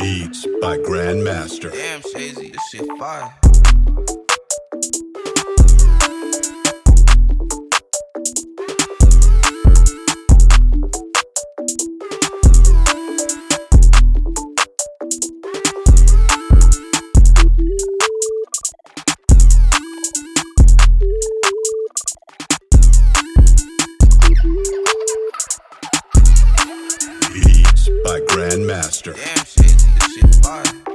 Beats by Grandmaster. Damn, Shazy, this shit fire. By Grandmaster. Damn, Shazy,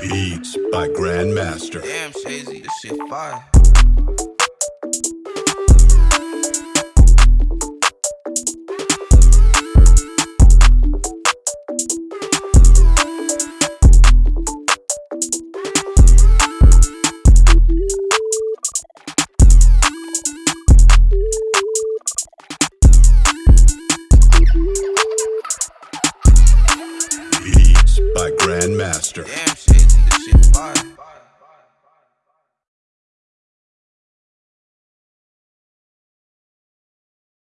Beats by Grandmaster. Damn, Shazy, this shit fire. By Grandmaster.